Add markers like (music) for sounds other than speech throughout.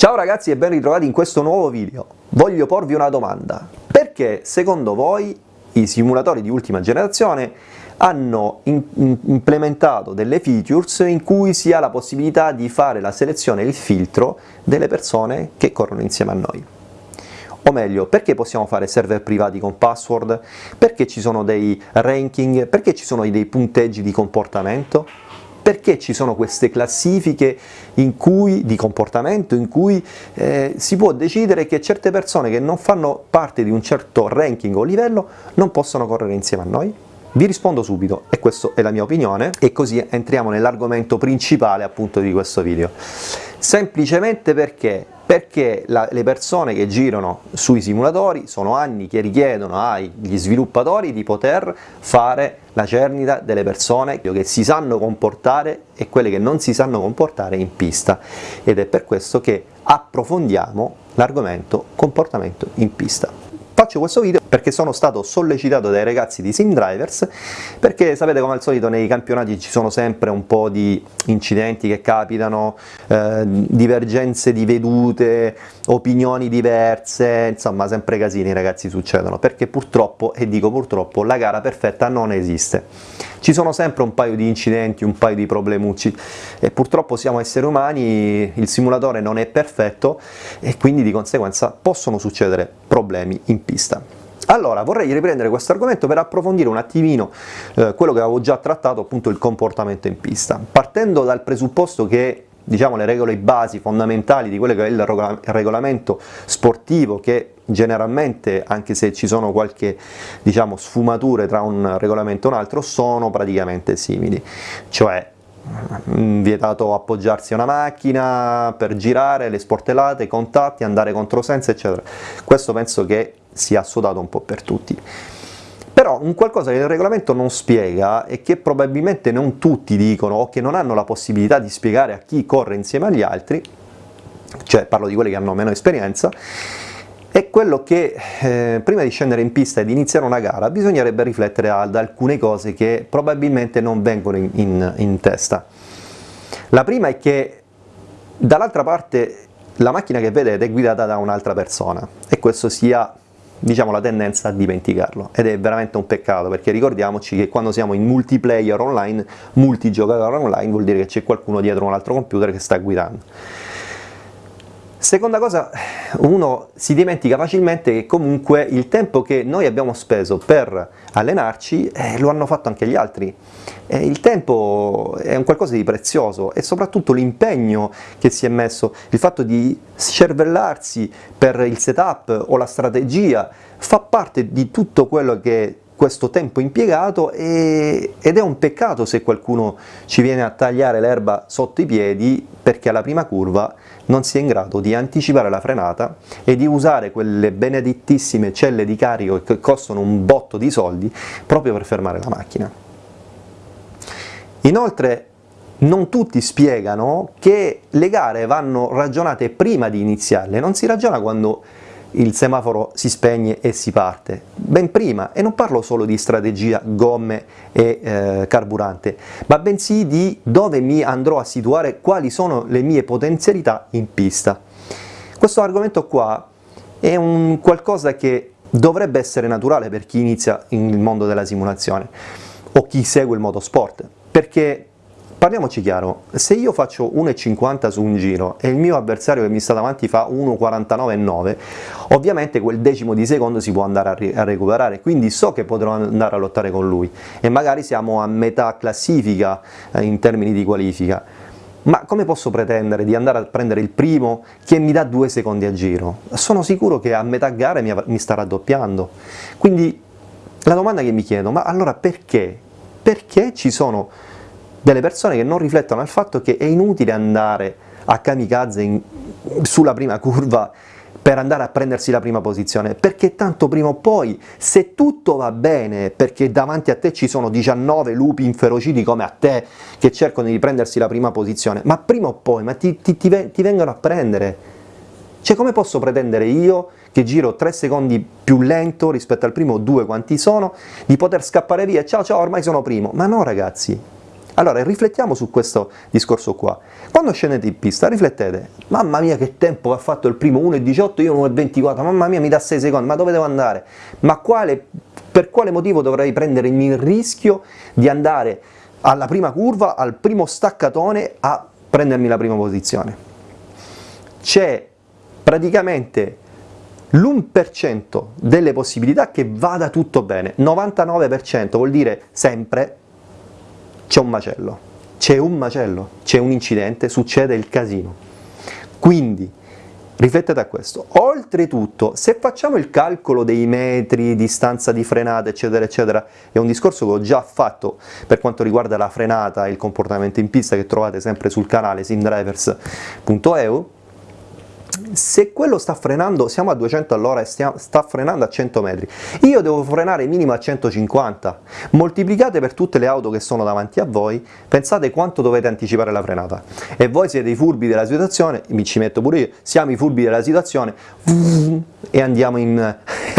Ciao ragazzi e ben ritrovati in questo nuovo video. Voglio porvi una domanda. Perché secondo voi i simulatori di ultima generazione hanno implementato delle features in cui si ha la possibilità di fare la selezione e il filtro delle persone che corrono insieme a noi? O meglio, perché possiamo fare server privati con password? Perché ci sono dei ranking? Perché ci sono dei punteggi di comportamento? Perché ci sono queste classifiche cui, di comportamento in cui eh, si può decidere che certe persone che non fanno parte di un certo ranking o livello non possono correre insieme a noi? Vi rispondo subito e questa è la mia opinione e così entriamo nell'argomento principale appunto di questo video. Semplicemente perché perché la, le persone che girano sui simulatori sono anni che richiedono agli sviluppatori di poter fare la cernita delle persone che si sanno comportare e quelle che non si sanno comportare in pista ed è per questo che approfondiamo l'argomento comportamento in pista. Faccio questo video perché sono stato sollecitato dai ragazzi di SimDrivers perché sapete come al solito nei campionati ci sono sempre un po' di incidenti che capitano, eh, divergenze di vedute, opinioni diverse, insomma sempre casini ragazzi succedono perché purtroppo, e dico purtroppo, la gara perfetta non esiste. Ci sono sempre un paio di incidenti, un paio di problemucci e purtroppo siamo esseri umani, il simulatore non è perfetto e quindi di conseguenza possono succedere problemi in pista. Allora, vorrei riprendere questo argomento per approfondire un attimino eh, quello che avevo già trattato, appunto il comportamento in pista, partendo dal presupposto che diciamo, le regole basi fondamentali di quello che è il regolamento sportivo che generalmente, anche se ci sono qualche diciamo, sfumature tra un regolamento e un altro, sono praticamente simili, cioè mm, vietato appoggiarsi a una macchina per girare, le sportellate, i contatti, andare contro senso, eccetera. Questo penso che sia assodato un po' per tutti. Però un qualcosa che il regolamento non spiega e che probabilmente non tutti dicono o che non hanno la possibilità di spiegare a chi corre insieme agli altri, cioè parlo di quelli che hanno meno esperienza, è quello che eh, prima di scendere in pista ed iniziare una gara bisognerebbe riflettere ad alcune cose che probabilmente non vengono in, in, in testa. La prima è che dall'altra parte la macchina che vedete è guidata da un'altra persona e questo sia diciamo la tendenza a dimenticarlo. Ed è veramente un peccato perché ricordiamoci che quando siamo in multiplayer online, multigiocatore online vuol dire che c'è qualcuno dietro un altro computer che sta guidando Seconda cosa, uno si dimentica facilmente che comunque il tempo che noi abbiamo speso per allenarci eh, lo hanno fatto anche gli altri. Eh, il tempo è un qualcosa di prezioso e soprattutto l'impegno che si è messo, il fatto di scervellarsi per il setup o la strategia fa parte di tutto quello che questo tempo impiegato e, ed è un peccato se qualcuno ci viene a tagliare l'erba sotto i piedi perché alla prima curva non si è in grado di anticipare la frenata e di usare quelle benedettissime celle di carico che costano un botto di soldi proprio per fermare la macchina. Inoltre non tutti spiegano che le gare vanno ragionate prima di iniziarle, non si ragiona quando il semaforo si spegne e si parte, ben prima, e non parlo solo di strategia gomme e eh, carburante, ma bensì di dove mi andrò a situare, quali sono le mie potenzialità in pista. Questo argomento qua è un qualcosa che dovrebbe essere naturale per chi inizia nel mondo della simulazione o chi segue il motorsport, perché Parliamoci chiaro, se io faccio 1,50 su un giro e il mio avversario che mi sta davanti fa 1,49,9, ovviamente quel decimo di secondo si può andare a, a, recuperare, quindi so che potrò andare a lottare con lui e magari siamo a metà classifica eh, in termini di qualifica. Ma come posso pretendere di andare a prendere il primo che mi dà due secondi a giro? Sono sicuro che a metà gara mi, mi sta raddoppiando. Quindi la domanda che mi chiedo, ma allora perché? Perché ci sono delle persone che non riflettono al fatto che è inutile andare a kamikaze in, sulla prima curva per andare a prendersi la prima posizione, perché tanto prima o poi, se tutto va bene, perché davanti a te ci sono 19 lupi inferociti come a te, che cercano di prendersi la prima posizione, ma prima o poi ma ti, ti, ti, ti vengono a prendere. Cioè come posso pretendere io, che giro 3 secondi più lento rispetto al primo, 2 quanti sono, di poter scappare via, ciao ciao ormai sono primo, ma no ragazzi, Allora riflettiamo su questo discorso qua. Quando scendete in pista riflettete, mamma mia che tempo ha fatto il primo 1,18, io 1,24, mamma mia mi dà 6 secondi, ma dove devo andare? Ma quale, per quale motivo dovrei prendere il rischio di andare alla prima curva, al primo staccatone a prendermi la prima posizione? C'è praticamente l'1% delle possibilità che vada tutto bene, 99% vuol dire sempre c'è un macello, c'è un macello, c'è un incidente, succede il casino. Quindi riflettete a questo. Oltretutto, se facciamo il calcolo dei metri, distanza di frenata, eccetera, eccetera, è un discorso che ho già fatto per quanto riguarda la frenata e il comportamento in pista che trovate sempre sul canale simdrivers.eu, se quello sta frenando, siamo a 200 all'ora e sta frenando a 100 metri, io devo frenare minimo a 150, moltiplicate per tutte le auto che sono davanti a voi, pensate quanto dovete anticipare la frenata. E voi siete i furbi della situazione, mi ci metto pure io, siamo i furbi della situazione, e andiamo in,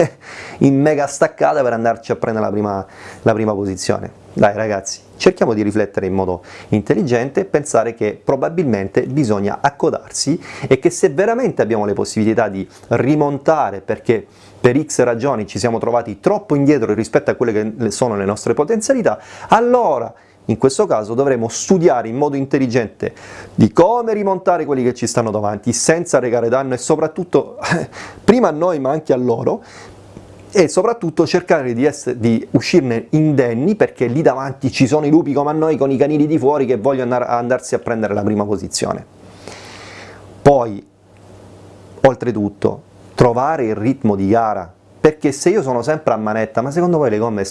(laughs) in mega staccata per andarci a prendere la prima, la prima posizione. Dai ragazzi, cerchiamo di riflettere in modo intelligente e pensare che probabilmente bisogna accodarsi e che se veramente abbiamo le possibilità di rimontare perché per x ragioni ci siamo trovati troppo indietro rispetto a quelle che sono le nostre potenzialità, allora in questo caso dovremo studiare in modo intelligente di come rimontare quelli che ci stanno davanti senza recare danno e soprattutto (laughs) prima a noi ma anche a loro e soprattutto cercare di, essere, di, uscirne indenni perché lì davanti ci sono i lupi come a noi con i canini di fuori che vogliono andarsi a prendere la prima posizione. Poi, oltretutto, trovare il ritmo di gara, perché se io sono sempre a manetta, ma secondo voi le gomme,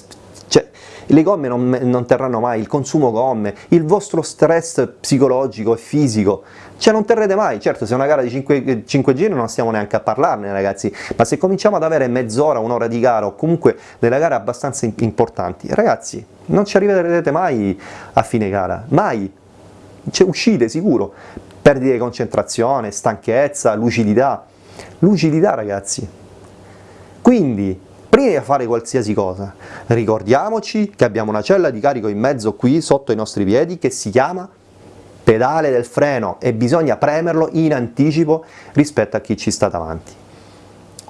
cioè, le gomme non, non terranno mai, il consumo gomme, il vostro stress psicologico e fisico, cioè non terrete mai, certo se è una gara di 5, 5 giri non stiamo neanche a parlarne ragazzi, ma se cominciamo ad avere mezz'ora, un'ora di gara o comunque delle gare abbastanza importanti, ragazzi non ci arriverete mai a fine gara, mai, cioè, uscite sicuro, perdite di concentrazione, stanchezza, lucidità, lucidità ragazzi, quindi prima di fare qualsiasi cosa ricordiamoci che abbiamo una cella di carico in mezzo qui sotto i nostri piedi che si chiama pedale del freno e bisogna premerlo in anticipo rispetto a chi ci sta davanti.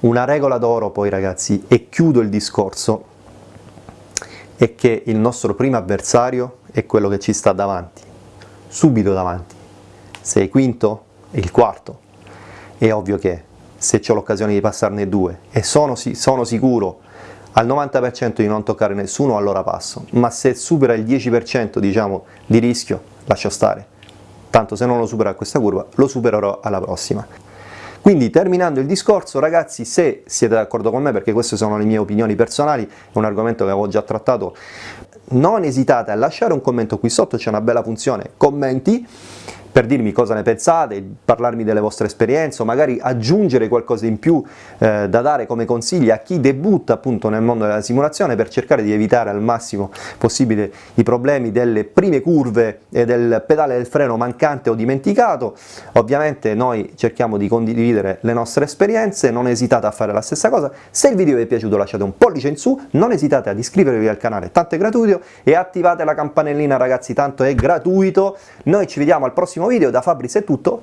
Una regola d'oro poi ragazzi, e chiudo il discorso, è che il nostro primo avversario è quello che ci sta davanti, subito davanti. Sei quinto? Il quarto. È ovvio che se ho l'occasione di passarne due. E sono, sono sicuro. Al 90% di non toccare nessuno allora passo, ma se supera il 10% diciamo, di rischio lascio stare. Tanto se non lo supero a questa curva lo supererò alla prossima. Quindi terminando il discorso ragazzi se siete d'accordo con me perché queste sono le mie opinioni personali, è un argomento che avevo già trattato, non esitate a lasciare un commento qui sotto, c'è una bella funzione. Commenti per dirmi cosa ne pensate, parlarmi delle vostre esperienze o magari aggiungere qualcosa in più eh, da dare come consigli a chi debutta appunto nel mondo della simulazione per cercare di evitare al massimo possibile i problemi delle prime curve e del pedale del freno mancante o dimenticato. Ovviamente noi cerchiamo di condividere le nostre esperienze, non esitate a fare la stessa cosa. Se il video vi è piaciuto lasciate un pollice in su, non esitate ad iscrivervi al canale, tanto è gratuito, e attivate la campanellina ragazzi, tanto è gratuito. Noi ci vediamo al prossimo prossimo video, da Fabris è tutto,